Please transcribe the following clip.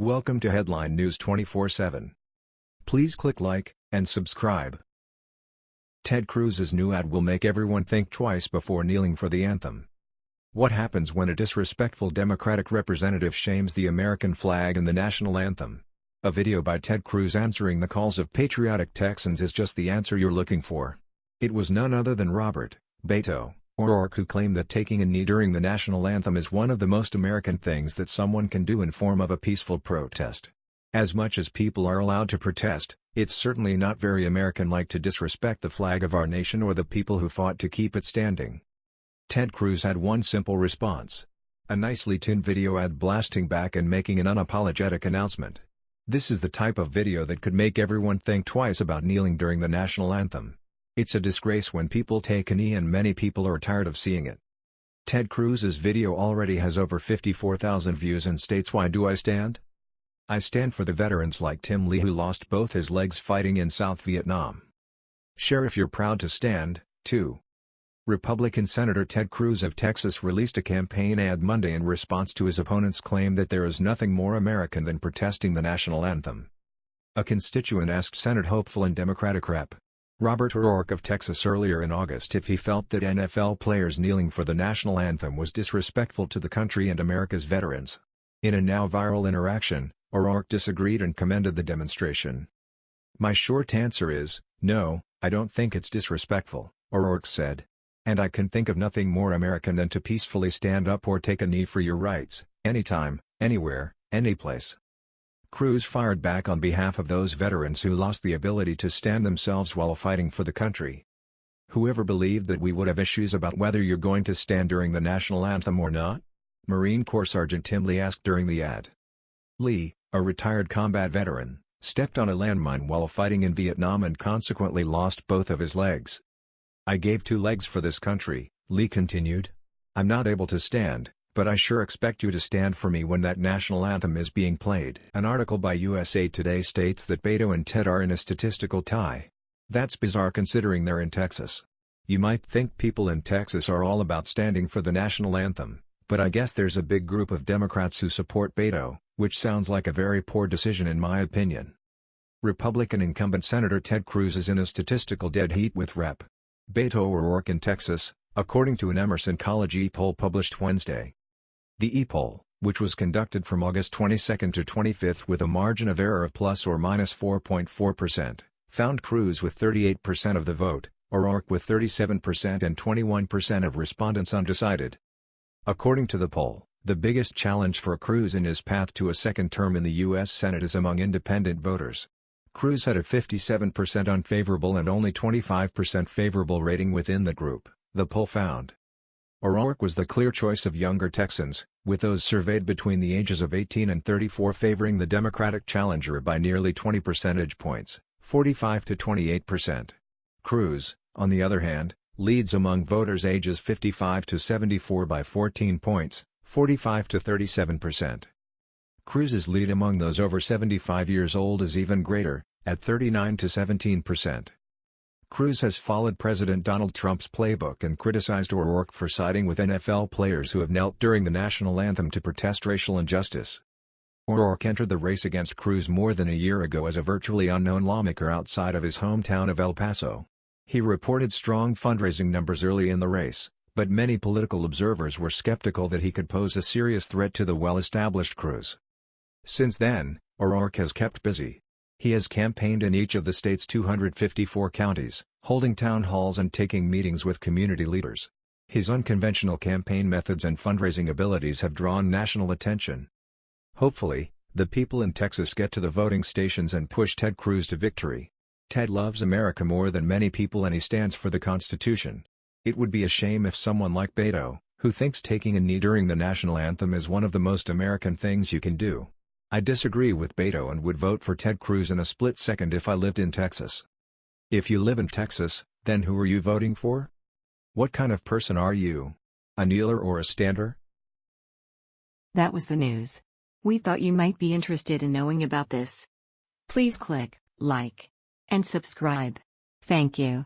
Welcome to Headline News 24/7. Please click like and subscribe. Ted Cruz's new ad will make everyone think twice before kneeling for the anthem. What happens when a disrespectful Democratic representative shames the American flag and the national anthem? A video by Ted Cruz answering the calls of patriotic Texans is just the answer you're looking for. It was none other than Robert Beto O'Rourke who claimed that taking a knee during the national anthem is one of the most American things that someone can do in form of a peaceful protest. As much as people are allowed to protest, it's certainly not very American-like to disrespect the flag of our nation or the people who fought to keep it standing. Ted Cruz had one simple response. A nicely tuned video ad blasting back and making an unapologetic announcement. This is the type of video that could make everyone think twice about kneeling during the national anthem. It's a disgrace when people take a knee and many people are tired of seeing it. Ted Cruz's video already has over 54,000 views and states why do I stand? I stand for the veterans like Tim Lee who lost both his legs fighting in South Vietnam. Share if you're proud to stand, too. Republican Senator Ted Cruz of Texas released a campaign ad Monday in response to his opponent's claim that there is nothing more American than protesting the national anthem. A constituent asked Senate hopeful and Democratic Rep. Robert O'Rourke of Texas earlier in August if he felt that NFL players kneeling for the national anthem was disrespectful to the country and America's veterans. In a now viral interaction, O'Rourke disagreed and commended the demonstration. My short answer is, no, I don't think it's disrespectful, O'Rourke said. And I can think of nothing more American than to peacefully stand up or take a knee for your rights, anytime, anywhere, anyplace. Cruz fired back on behalf of those veterans who lost the ability to stand themselves while fighting for the country. Whoever believed that we would have issues about whether you're going to stand during the national anthem or not? Marine Corps Sergeant Tim Lee asked during the ad. Lee, a retired combat veteran, stepped on a landmine while fighting in Vietnam and consequently lost both of his legs. I gave two legs for this country, Lee continued. I'm not able to stand, but I sure expect you to stand for me when that national anthem is being played. An article by USA Today states that Beto and Ted are in a statistical tie. That's bizarre considering they're in Texas. You might think people in Texas are all about standing for the national anthem, but I guess there's a big group of Democrats who support Beto, which sounds like a very poor decision in my opinion. Republican incumbent Senator Ted Cruz is in a statistical dead heat with Rep. Beto O'Rourke in Texas, according to an Emerson College e-poll published Wednesday. The e-poll, which was conducted from August 22 to 25 with a margin of error of plus or minus 4.4%, found Cruz with 38% of the vote, O'Rourke with 37% and 21% of respondents undecided. According to the poll, the biggest challenge for Cruz in his path to a second term in the U.S. Senate is among independent voters. Cruz had a 57% unfavorable and only 25% favorable rating within the group, the poll found. O'Rourke was the clear choice of younger Texans, with those surveyed between the ages of 18 and 34 favoring the Democratic challenger by nearly 20 percentage points, 45 to 28 percent. Cruz, on the other hand, leads among voters ages 55 to 74 by 14 points, 45 to 37 percent. Cruz's lead among those over 75 years old is even greater, at 39 to 17 percent. Cruz has followed President Donald Trump's playbook and criticized O'Rourke for siding with NFL players who have knelt during the national anthem to protest racial injustice. O'Rourke entered the race against Cruz more than a year ago as a virtually unknown lawmaker outside of his hometown of El Paso. He reported strong fundraising numbers early in the race, but many political observers were skeptical that he could pose a serious threat to the well-established Cruz. Since then, O'Rourke has kept busy. He has campaigned in each of the state's 254 counties, holding town halls and taking meetings with community leaders. His unconventional campaign methods and fundraising abilities have drawn national attention. Hopefully, the people in Texas get to the voting stations and push Ted Cruz to victory. Ted loves America more than many people and he stands for the Constitution. It would be a shame if someone like Beto, who thinks taking a knee during the national anthem is one of the most American things you can do, I disagree with Beto and would vote for Ted Cruz in a split second if I lived in Texas. If you live in Texas, then who are you voting for? What kind of person are you? A kneeler or a stander? That was the news. We thought you might be interested in knowing about this. Please click like and subscribe. Thank you.